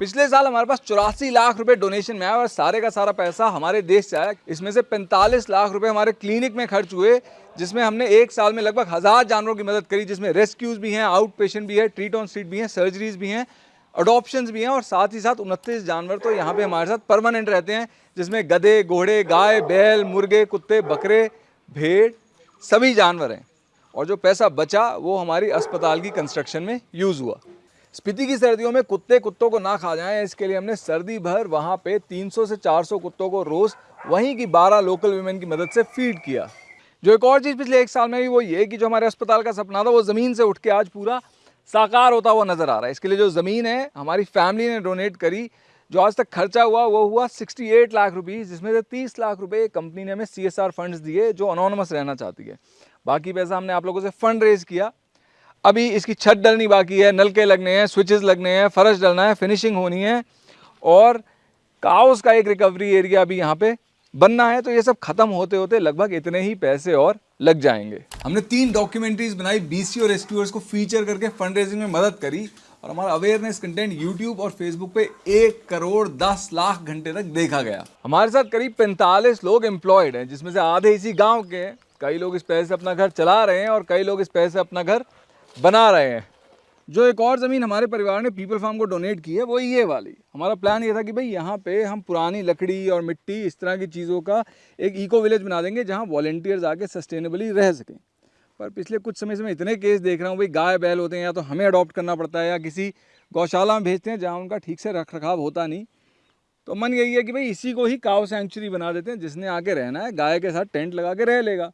पिछले साल हमारे पास चौरासी लाख रुपए डोनेशन में आया और सारे का सारा पैसा हमारे देश से आया। इसमें से 45 लाख रुपए हमारे क्लिनिक में खर्च हुए, जिसमें हमने एक साल में लगभग हज़ार जानवरों की मदद करी, जिसमें रेस्क्यूज भी हैं आउट पेशेंट भी है ट्रीट ऑन स्ट्रीट भी हैं सर्जरीज भी हैं अडोप्शन भी हैं और साथ ही साथ उनतीस जानवर तो यहाँ पे हमारे साथ परमानेंट रहते हैं, जिसमें गधे, घोड़े, गाय, बैल, मुर्गे, कुत्ते, बकरे, भेड़, सभी जानवर हैं। और जो पैसा बचा वो हमारी अस्पताल की कंस्ट्रक्शन में यूज़ हुआ। स्पीति की सर्दियों में कुत्ते कुत्तों को ना खा जाएँ, इसके लिए हमने सर्दी भर वहाँ पे 300 से 400 कुत्तों को रोज़ वहीं की 12 लोकल वीमेन की मदद से फ़ीड किया। जो एक और चीज़ पिछले एक साल में भी वो ये कि जो हमारे अस्पताल का सपना था, वो ज़मीन से उठ के आज पूरा साकार होता हुआ नज़र आ रहा है। इसके लिए जो ज़मीन है, हमारी फैमिली ने डोनेट करी, जो आज तक खर्चा हुआ, वो हुआ 68 लाख रुपीज़ जिसमें से 30 लाख रुपए कंपनी ने हमें सी फंड्स दिए, जो अनोनमस रहना चाहती है। बाकी पैसा हमने आप लोगों से फंड रेज किया अभी इसकी छत डलनी बाकी है नलके लगने हैं स्विचेस लगने हैं फर्श डलना है फिनिशिंग होनी है और काउस का एक रिकवरी एरिया भी यहाँ पे बनना है। तो ये सब खत्म होते होते लगभग इतने ही पैसे और लग जाएँगे। हमने तीन डॉक्यूमेंट्रीज बनाई बीसी और रेस्क्यूअर्स को फीचर करके फंड रेजिंग में मदद करी और हमारा अवेयरनेस कंटेंट यूट्यूब और फेसबुक पे एक करोड़ दस लाख घंटे तक देखा गया। हमारे साथ करीब पैंतालीस लोग एम्प्लॉयड हैं जिसमें से आधे इसी गाँव के हैं। कई लोग इस पैसे से अपना घर चला रहे हैं और कई लोग इस पैसे से अपना घर बना रहे हैं। जो एक और ज़मीन हमारे परिवार ने पीपल फार्म को डोनेट की है, वो ये वाली। हमारा प्लान ये था कि भाई यहाँ पे हम पुरानी लकड़ी और मिट्टी इस तरह की चीज़ों का एक इको विलेज बना देंगे जहाँ वॉल्टियर्स आके सस्टेनेबली रह सकें। पर पिछले कुछ समय से मैं इतने केस देख रहा हूँ, भाई गाय बैल होते हैं या तो हमें अडॉप्ट करना पड़ता है या किसी गौशाला में भेजते हैं जहाँ उनका ठीक से रख रखाव होता नहीं। तो मन यही है कि भाई इसी को ही काव सेंचुरी बना देते हैं जिसने आके रहना है, गाय के साथ टेंट लगा के रह लेगा।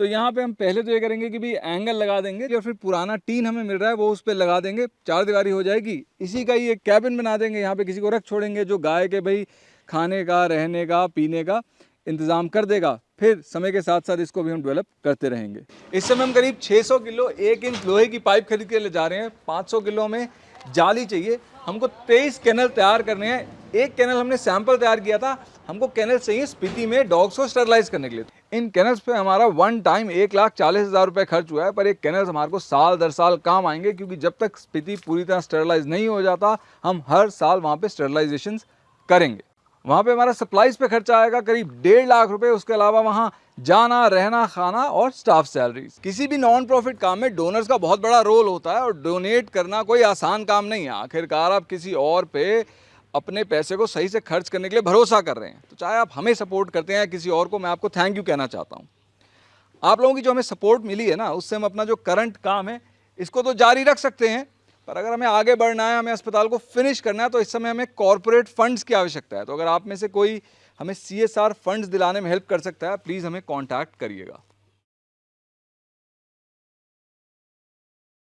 तो यहाँ पे हम पहले तो ये करेंगे कि भाई एंगल लगा देंगे, जो फिर पुराना टीन हमें मिल रहा है, वो उस पर लगा देंगे चार दीवारी हो जाएगी। इसी का ही एक कैबिन बना देंगे, यहाँ पे किसी को रख छोड़ेंगे, जो गाय के भाई खाने का, रहने का, पीने का इंतज़ाम कर देगा। फिर समय के साथ साथ इसको भी हम डेवलप करते रहेंगे। इस समय हम करीब 600 किलो, एक इंच लोहे की पाइप खरीद के ले जा रहे हैं। 500 किलो में जाली चाहिए। हमको 23 कैनल तैयार करने हैं। एक कैनल हमने सैंपल तैयार किया था, हमको कैनल चाहिए स्पीति में डॉग्स को स्टरलाइज करने के लिए इन कैनल्स पे हमारा वन टाइम एक लाख चालीस हज़ार रुपये खर्च हुआ है, पर एक कैनल्स हमारे को साल दर साल काम आएँगे, क्योंकि जब तक स्पीति पूरी तरह स्टरलाइज नहीं हो जाता, हम हर साल वहाँ पे स्टरलाइजेशन करेंगे। वहाँ पे हमारा सप्लाईज पे खर्चा आएगा, करीब डेढ़ लाख रुपए, उसके अलावा वहाँ जाना, रहना, खाना और स्टाफ सैलरीज किसी भी नॉन प्रॉफिट काम में डोनर्स का बहुत बड़ा रोल होता है, और डोनेट करना कोई आसान काम नहीं है। आखिरकार आप किसी और पे अपने पैसे को सही से खर्च करने के लिए भरोसा कर रहे हैं। तो चाहे आप हमें सपोर्ट करते हैं या किसी और को, मैं आपको थैंक यू कहना चाहता हूँ। आप लोगों की जो हमें सपोर्ट मिली है ना, उससे हम अपना जो करंट काम है, इसको तो जारी रख सकते हैं, पर अगर हमें आगे बढ़ना है, हमें अस्पताल को फिनिश करना है तो इस समय हमें कॉरपोरेट फंड्स की आवश्यकता है। तो अगर आप में से कोई हमें सी एस आर फंड्स दिलाने में हेल्प कर सकता है प्लीज़ हमें कॉन्टैक्ट करिएगा।